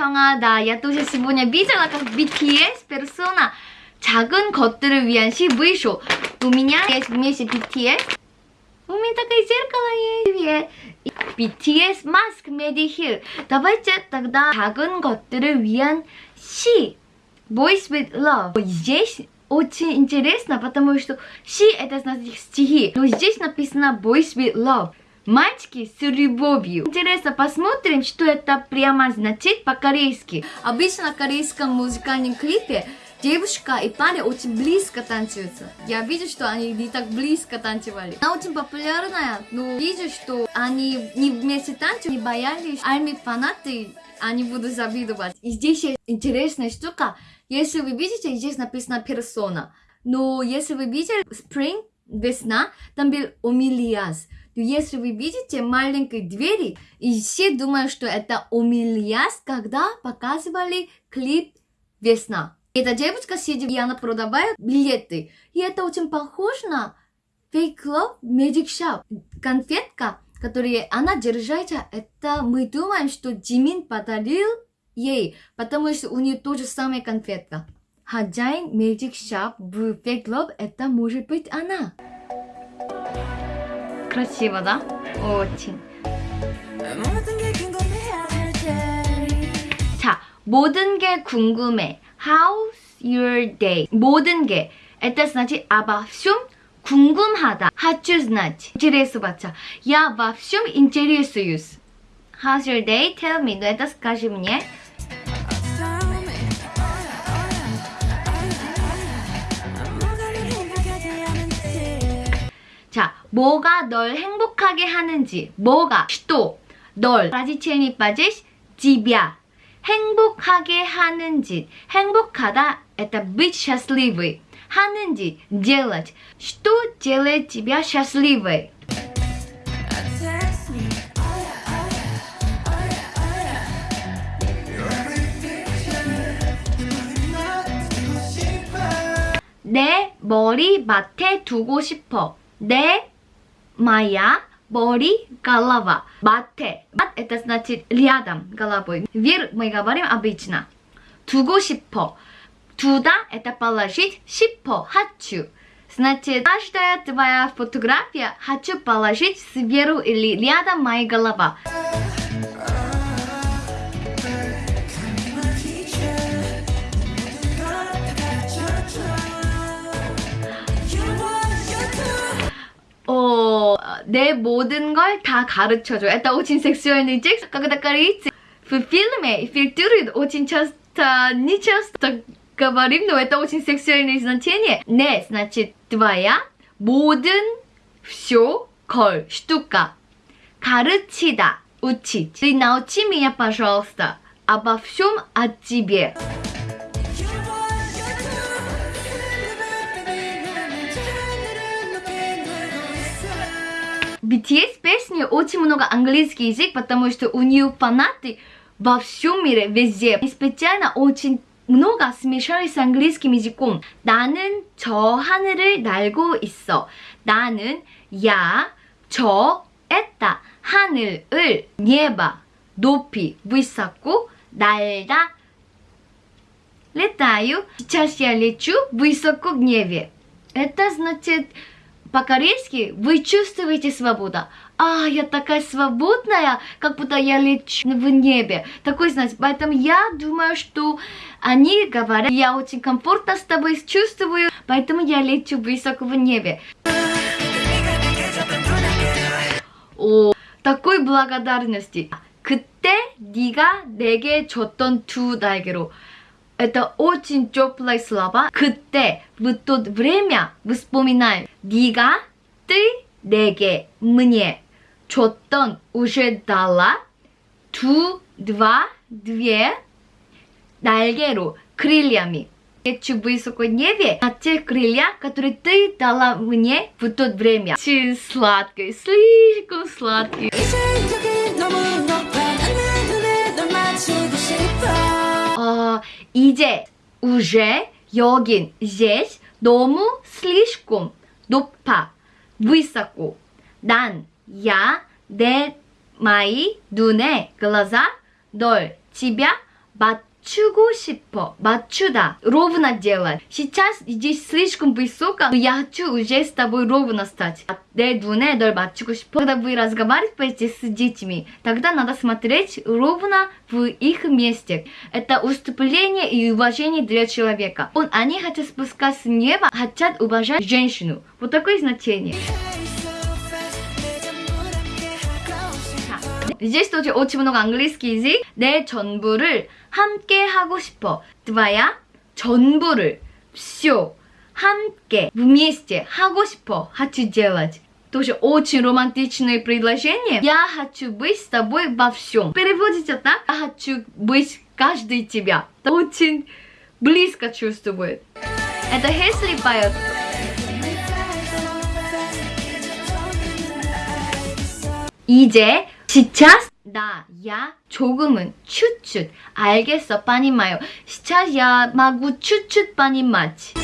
평하다. Я тоже сегодня видела, как BTS персона 작은 것들을 위한 CV 쇼. У меня есть BTS. У меня такое зеркало есть. BTS маск медихил. Давайте тогда 작은 것들을 위한 시 Boys with love. здесь очень интересно, потому что C это значит стихи. Но здесь написано Boys with love. Мальчики с любовью. Интересно, посмотрим, что это прямо значит по-корейски. Обычно в корейском музыкальном клипе девушка и парень очень близко танцуются. Я вижу, что они не так близко танцевали. Она очень популярная, но вижу, что они не вместе танцуют, не боялись. Армии фанаты, они будут завидовать. И здесь есть интересная штука. Если вы видите, здесь написано персона. Но если вы видели Spring, весна, там был Омилиас. Ну, если вы видите маленькие двери, и все думают, что это умильяс, когда показывали клип «Весна». Эта девочка сидит, и она продавает билеты. И это очень похоже на Fake Love Magic Shop. Конфетка, которую она держит, это мы думаем, что Димин подарил ей, потому что у нее тоже самая конфетка. Хозяин Magic Shop в Fake Love это может быть она. 그렇지 맞아 오칭 자 모든 게 궁금해 How's your day? 모든 게 Это значит обо всем 궁금하다 Хочу знать Интересу бача Я во всем интересуюсь How's your day? Tell me Но это скажи мне 뭐가 널 행복하게 하는지 뭐가 또널 라지체니 빠지 집이야 행복하게 하는 짓 행복하다 это быть счастливой 하는 짓 делать что делает тебя счастливой 내 머리맡에 두고 싶어 내 моя Бори – голова. Бате. Бат – это значит рядом головой. Вир мы говорим обычно. Туго шипо. Туда – это положить. Шипо – хочу. Значит, каждая твоя фотография хочу положить сверху или рядом моей голова. 내 모든 걸 다 가르쳐줘. Это очень сексуальный текст, когда корейцы в фильме фильтруют очень часто, не часто говорим, но это очень сексуальное значение. Не, значит, твоя 모든 все 걸, штука. 가르치다, учить. Ты научи меня, пожалуйста, обо всем о тебе. BTS песни очень много английский язык, потому что у нее фанаты во всем мире, везде. И специально очень много смешались с английским языком. 나는 저 하늘을 날고 있어. 나는 야, 저, это 하늘을 небо 높이 высоко 날다 летаю. Сейчас я лечу высоко в небе. Это значит По-корейски вы чувствуете свободу. А, я такая свободная, как будто я лечу в небе. Такой, знаете, поэтому я думаю, что они говорят, я очень комфортно с тобой чувствую, поэтому я лечу высоко в небе. О, такой благодарности. 그때 네가 내게 줬던 두 날개로 это очень теплые слова. 그때 в то время вспоминаем. 네가, ты, 내게, мне. 줬던 уже дала. 두, два, две. 날개로, крыльями. Лечу высоко небе на те крылья, которые ты дала мне в то время. Очень сладкий, слишком сладкий. 이제, уже, 여긴, здесь, 너무, слишком, 높아, высоко. 난, я, 내, 마이, 눈에, глаза, 널, тебя, 맞 맞추고 싶어. 맞추다. Ровно делать. Сейчас здесь слишком высоко. Я хочу уже с тобой ровно стать. 내 눈에 널 맞추고 싶어. Когда вы разговариваете с детьми, тогда надо смотреть ровно в их месте. Это уступление и уважение для человека. Он, они хотят спускать с неба, хотят уважать женщину. Вот такое значение. Здесь тоже очень много английский язык. 내 전부를 함께 하고 싶어. 드바야 전부를 쇼 함께 в м е с 하고 싶어. хочу д т о ж е очень романтичные предложения. Я хочу быть с тобой во всем. Переводится так. Я хочу быть каждый тебя. Очень близко чувствует. Это Хесли поет. 이제 сейчас 나, 야, 조금은, 츄츄. 알겠어, 빠니마요. 시차야, 마구 츄츄 빠니마치.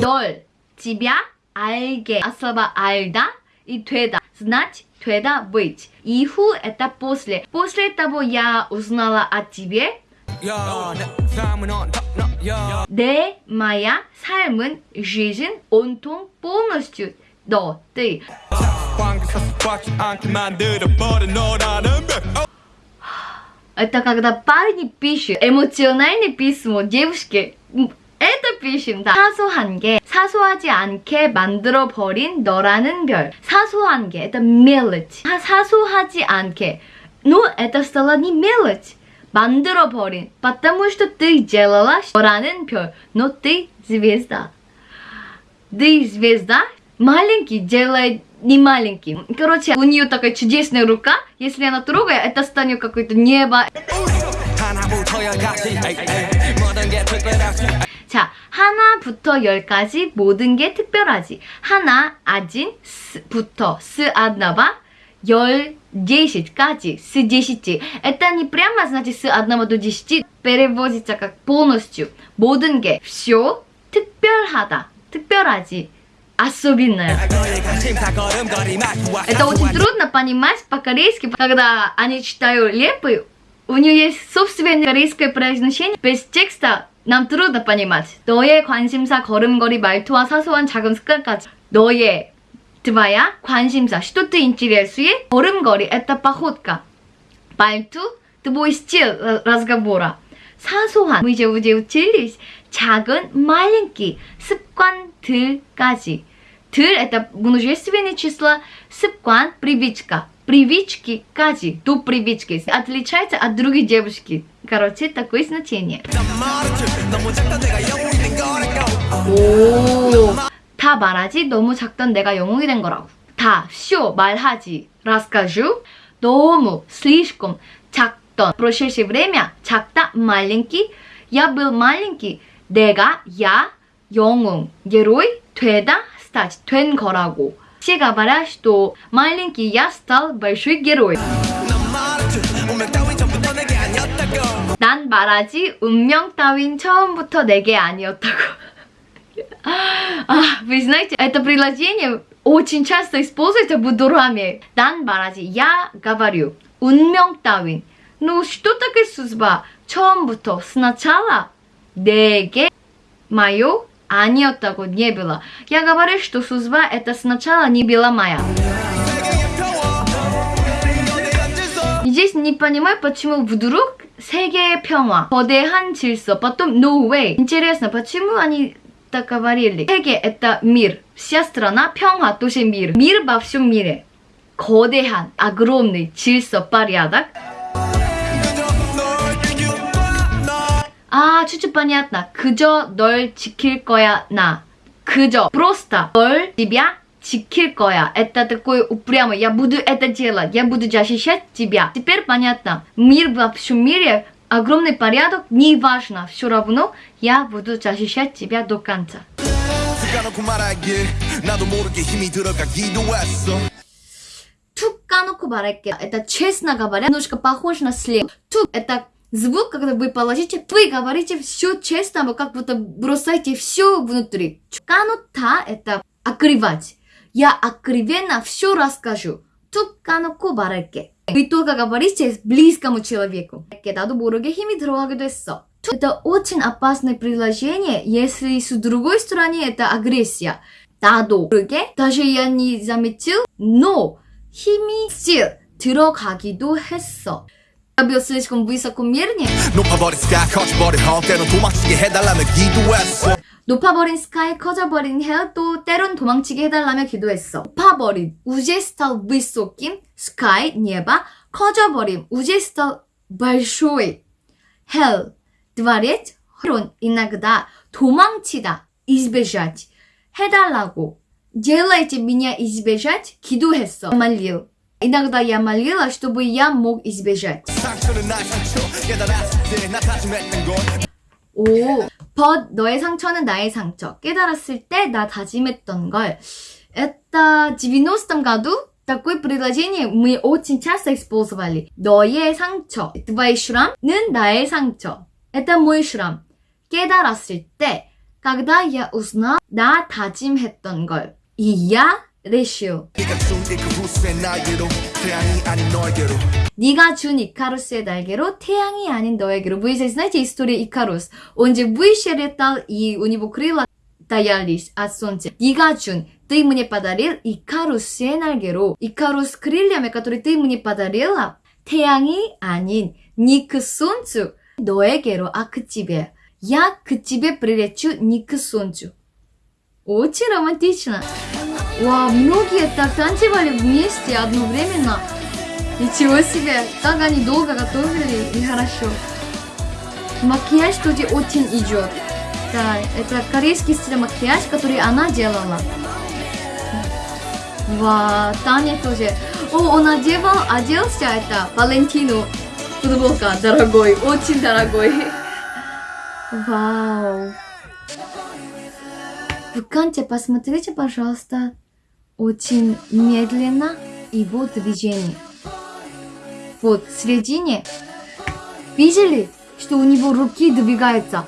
널, 집야, 알게. 아서바, 알다, 이 되다. Знать, 되다, быть. Иху это после. После того я узнала о тебе. 내, моя, 삶은, жизнь, 온통, полностью. 너, 네. Это когда парни пишут эмоциональный письмо девушке. Это пишем, да. 사소한 게, 사소하지 않게 만들어버린 너라는 별. 사소한 게, это мелочь. 사소하지 않게. Ну, это стало не мелочь. 만들어버린. Потому что ты делала 너라는 별. Но ты звезда. Ты звезда маленький делает не маленький. Короче, у нее такая чудесная рука. Если она трогает, это станет какое-то небо. 자, 하나부터 열까지 모든 게 특별하지. 하나, 아진, 부터, с, одного, 열, десять까지, с десяти. Это не прямо значит с одного до десяти. Переводится как полностью. 모든 게, все, 특별하다, 특별하지. особенная. Это очень трудно понимать по-корейски, когда они читают лепы, у нее есть собственное корейское произношение, без текста 남 трудно понимать. 너의 관심사, 걸음걸이, 말투와 사소한 작은 습관까지. 너의 твоя 관심사, что ты интересует, 걸음걸이, это походка. 말투, твой стиль разговора. 사소한, мы 이제 우제 учились, 작은, маленький, 습관, Ты 들까지. Ты это множественное число, 습관, привычка. Привычки까지, до привычки. Отличается от другой девушки. Короче, такое значение. 오, 다 말하지 너무 작던 내가 영웅이 된 거라고. 다, 쇼, 말하지, расскажу, 너무, слишком, 작던, прошедшее время, 작다, маленький, я был маленький, 내가, я, 영웅, 게로이, 되다, 스타지, 된 거라고. 시가바라 시도 마일링키 야스탈 벌슈이 게로이. 난 말하지 운명 따윈 처음부터 내게 아니었다고. 아, вы знаете, это предложение очень часто используется в дурами. 난 말하지, я говорю. 운명 따윈. Ну, что такое судьба? 처음부터, сначала, 내게, мое А нет, такого не было. Я говорю, что судьба это сначала не была моя. Здесь не понимаю, почему вдруг 세계의 평화, 거대한 질서, потом no way. Интересно, почему они так говорили? 세계 это мир, вся страна, 평화 тоже мир. Мир во всем мире. 거대한, огромный, 질서, порядок. 아 추추빠냐 나 그저 널 지킬 거야 나 그저 프로스타 널 집야 지킬 거야. Это такое упрямо. Я буду это делать. Я буду защищать тебя. Теперь понятно. Мир во всем мире огромный порядок. Не важно. Все равно я буду защищать тебя до конца. Тут 까놓고 말할게. Это честно говоря, немножко похоже на след. Тут это звук, когда вы положите, вы говорите все честно, вы как будто бросаете все внутри. Чуканута – это окривать. Я окривенно все расскажу. Туканоку бареке. Вы только говорите близкому человеку. 나도 모르게 힘이 들어가기도 했어. Это очень опасное предложение, если с другой стороны это агрессия. 나도 모르게, даже я не заметил, но 힘이 сил 들어가기도 했어. 가벼웠으니 como 사콤미르니 높아버린 스카이 커져버린 헐 때론 도망치게 해달라며 기도했어 높아버린 스카이 커져버린 헤또 때론 도망치게 해달라며 기도했어 높아버린 우제스타 위소킴 스카이 니에바 커져버린 우제스타 발쇼이 헬 드바렛 허론 и н о г 도망치다 и з б е ж 해달라고 делайте меня 기도했어 말리 Иногда я молила, чтобы я мог избежать. 오, but 너의 상처는 나의 상처. 깨달았을 때 나 다짐했던 걸. Это 90-м году такое предложение мы очень часто использовали. 너의 상처. Твой шрам는 나의 상처. Это мой шрам. 깨달았을 때, когда я узнал, 나 다짐했던 걸. И я 레시오 네가 준 이카루스의 날개로 태양이 아닌 너에게로 Вы знаете историю Икарус Он же вышел и у него крыла даялись от солнца 네가 준 ты мне подарил Икарус의 날개로 Икарус крыльями, которые ты мне подарила 태양이 아닌 니크 손주 너에게로 아크집에 я к тебе прилечу ник солнцу очень романтично Вау, многие так танцевали вместе одновременно. Ничего себе, так они долго готовили и хорошо. Макияж тут очень идет. Да, это корейский стиль макияж, который она делала. Вау, Таня тоже. О, он одевал, оделся это, Валентину. Футболка, дорогой, очень дорогой. Вау. Вконте, посмотрите, пожалуйста, очень медленно его движение. Вот в середине. Видели, что у него руки двигаются?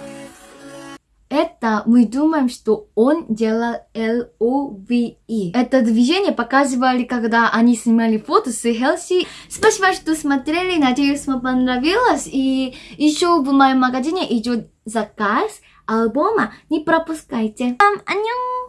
Это мы думаем, что он делал L-O-V-E. Это движение показывали, когда они снимали фото с Хелси. Спасибо, что смотрели. Надеюсь, вам понравилось. И еще в моем магазине идет заказ альбома. Не пропускайте. Вам аньон!